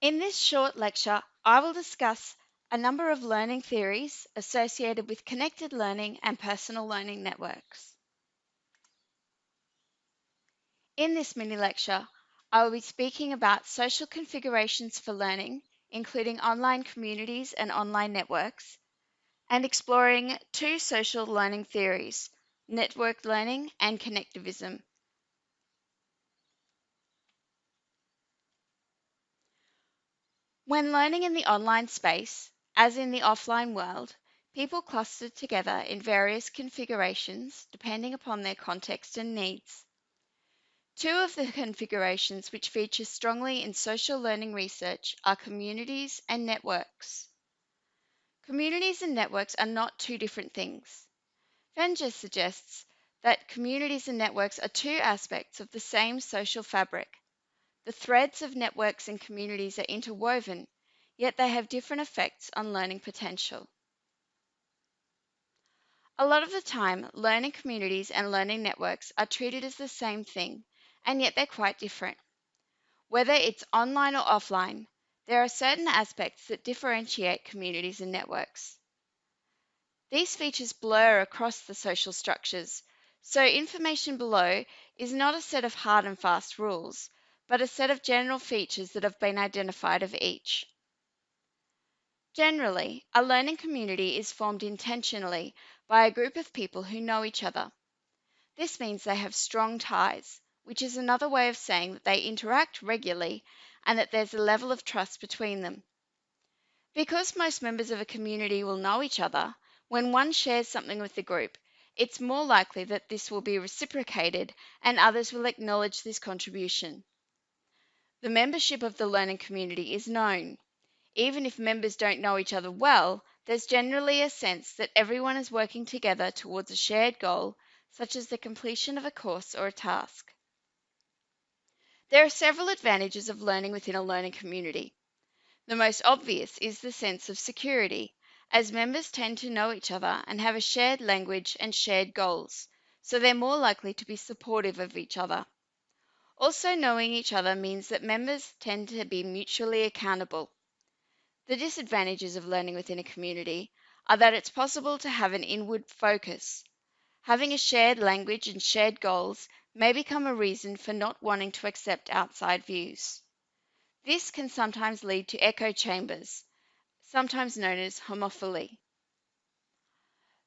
In this short lecture, I will discuss a number of learning theories associated with connected learning and personal learning networks. In this mini lecture, I will be speaking about social configurations for learning, including online communities and online networks, and exploring two social learning theories, network learning and connectivism. When learning in the online space, as in the offline world, people cluster together in various configurations depending upon their context and needs. Two of the configurations which feature strongly in social learning research are communities and networks. Communities and networks are not two different things. Wenger suggests that communities and networks are two aspects of the same social fabric the threads of networks and communities are interwoven, yet they have different effects on learning potential. A lot of the time, learning communities and learning networks are treated as the same thing, and yet they're quite different. Whether it's online or offline, there are certain aspects that differentiate communities and networks. These features blur across the social structures, so information below is not a set of hard and fast rules, but a set of general features that have been identified of each. Generally, a learning community is formed intentionally by a group of people who know each other. This means they have strong ties, which is another way of saying that they interact regularly and that there's a level of trust between them. Because most members of a community will know each other, when one shares something with the group, it's more likely that this will be reciprocated and others will acknowledge this contribution. The membership of the learning community is known. Even if members don't know each other well, there's generally a sense that everyone is working together towards a shared goal, such as the completion of a course or a task. There are several advantages of learning within a learning community. The most obvious is the sense of security, as members tend to know each other and have a shared language and shared goals, so they're more likely to be supportive of each other. Also, knowing each other means that members tend to be mutually accountable. The disadvantages of learning within a community are that it's possible to have an inward focus. Having a shared language and shared goals may become a reason for not wanting to accept outside views. This can sometimes lead to echo chambers, sometimes known as homophily.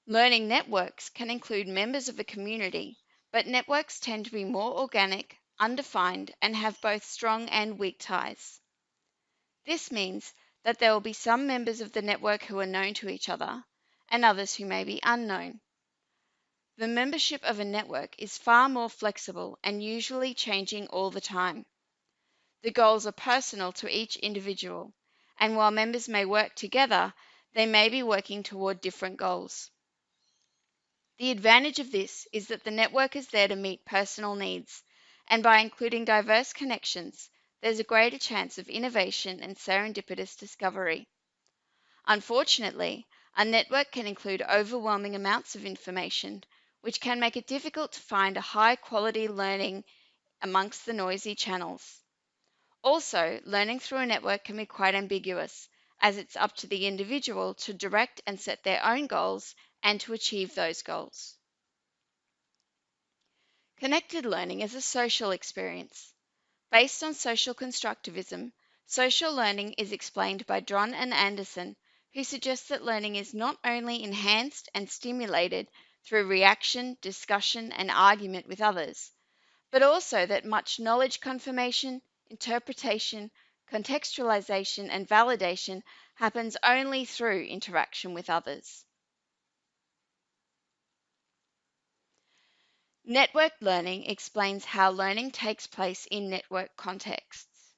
Learning networks can include members of a community, but networks tend to be more organic, undefined, and have both strong and weak ties. This means that there will be some members of the network who are known to each other and others who may be unknown. The membership of a network is far more flexible and usually changing all the time. The goals are personal to each individual, and while members may work together, they may be working toward different goals. The advantage of this is that the network is there to meet personal needs and by including diverse connections, there's a greater chance of innovation and serendipitous discovery. Unfortunately, a network can include overwhelming amounts of information, which can make it difficult to find a high quality learning amongst the noisy channels. Also, learning through a network can be quite ambiguous, as it's up to the individual to direct and set their own goals and to achieve those goals. Connected learning is a social experience. Based on social constructivism, social learning is explained by Dron and Anderson, who suggest that learning is not only enhanced and stimulated through reaction, discussion, and argument with others, but also that much knowledge confirmation, interpretation, contextualization, and validation happens only through interaction with others. Networked learning explains how learning takes place in network contexts.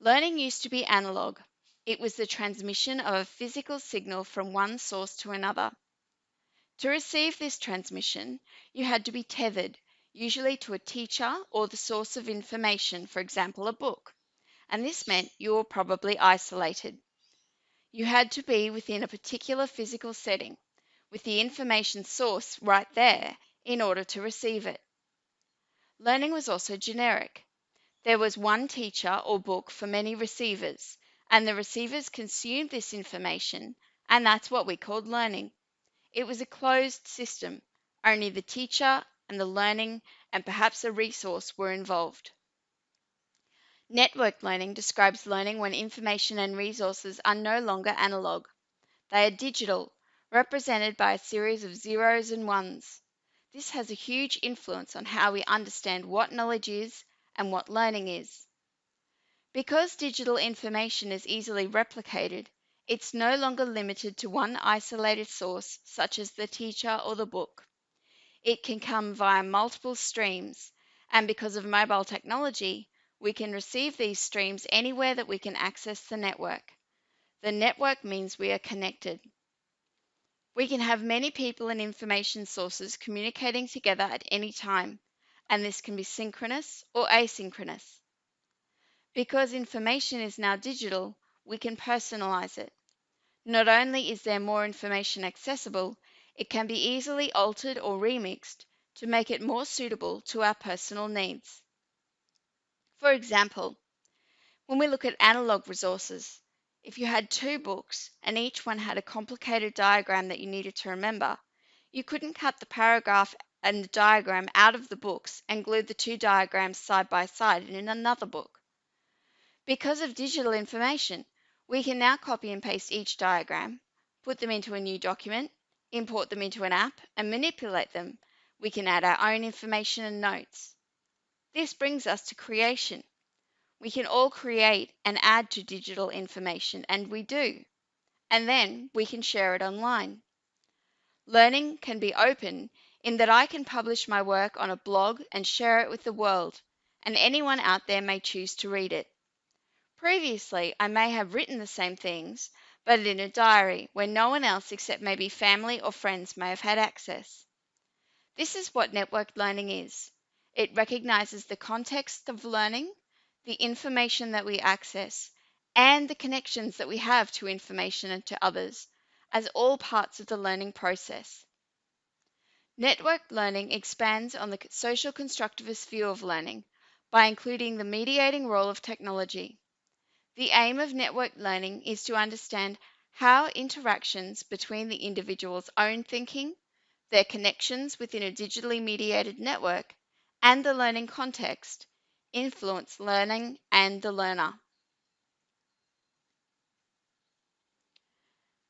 Learning used to be analog. It was the transmission of a physical signal from one source to another. To receive this transmission, you had to be tethered, usually to a teacher or the source of information, for example, a book, and this meant you were probably isolated. You had to be within a particular physical setting, with the information source right there in order to receive it. Learning was also generic. There was one teacher or book for many receivers, and the receivers consumed this information, and that's what we called learning. It was a closed system. Only the teacher and the learning and perhaps a resource were involved. Network learning describes learning when information and resources are no longer analog. They are digital, represented by a series of zeros and ones. This has a huge influence on how we understand what knowledge is and what learning is. Because digital information is easily replicated, it's no longer limited to one isolated source, such as the teacher or the book. It can come via multiple streams, and because of mobile technology, we can receive these streams anywhere that we can access the network. The network means we are connected. We can have many people and information sources communicating together at any time, and this can be synchronous or asynchronous. Because information is now digital, we can personalize it. Not only is there more information accessible, it can be easily altered or remixed to make it more suitable to our personal needs. For example, when we look at analog resources, if you had two books and each one had a complicated diagram that you needed to remember, you couldn't cut the paragraph and the diagram out of the books and glue the two diagrams side by side in another book. Because of digital information, we can now copy and paste each diagram, put them into a new document, import them into an app, and manipulate them. We can add our own information and notes. This brings us to creation. We can all create and add to digital information, and we do. And then we can share it online. Learning can be open in that I can publish my work on a blog and share it with the world, and anyone out there may choose to read it. Previously, I may have written the same things, but in a diary where no one else except maybe family or friends may have had access. This is what networked learning is. It recognizes the context of learning, the information that we access, and the connections that we have to information and to others as all parts of the learning process. Network learning expands on the social constructivist view of learning by including the mediating role of technology. The aim of network learning is to understand how interactions between the individual's own thinking, their connections within a digitally mediated network, and the learning context influence learning and the learner.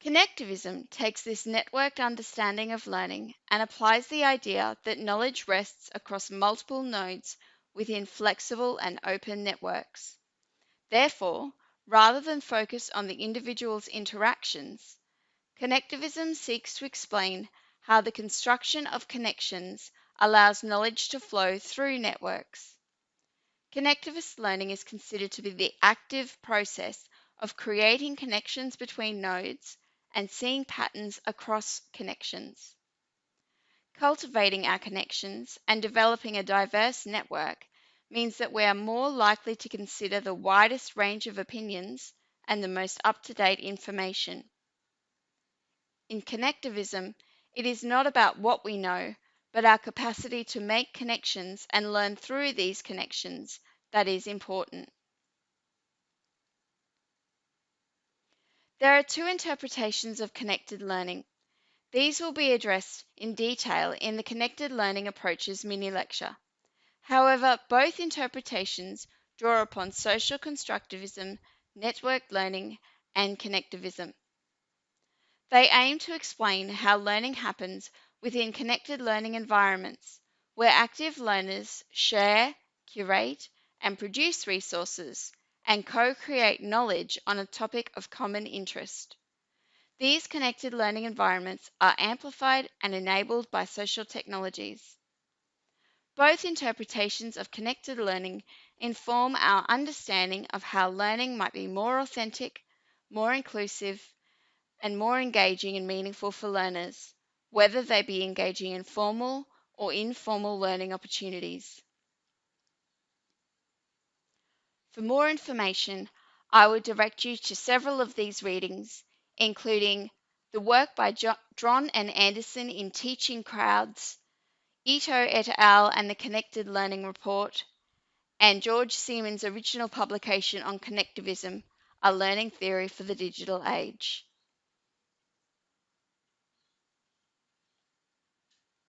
Connectivism takes this networked understanding of learning and applies the idea that knowledge rests across multiple nodes within flexible and open networks. Therefore, rather than focus on the individual's interactions, connectivism seeks to explain how the construction of connections allows knowledge to flow through networks. Connectivist learning is considered to be the active process of creating connections between nodes and seeing patterns across connections. Cultivating our connections and developing a diverse network means that we are more likely to consider the widest range of opinions and the most up to date information. In connectivism, it is not about what we know, but our capacity to make connections and learn through these connections that is important. There are two interpretations of connected learning. These will be addressed in detail in the Connected Learning Approaches mini lecture. However, both interpretations draw upon social constructivism, network learning, and connectivism. They aim to explain how learning happens within connected learning environments where active learners share, curate, and produce resources and co-create knowledge on a topic of common interest. These connected learning environments are amplified and enabled by social technologies. Both interpretations of connected learning inform our understanding of how learning might be more authentic, more inclusive, and more engaging and meaningful for learners whether they be engaging in formal or informal learning opportunities. For more information, I would direct you to several of these readings, including the work by Dron and Anderson in Teaching Crowds, Ito et al. and the Connected Learning Report, and George Siemens' original publication on connectivism, A Learning Theory for the Digital Age.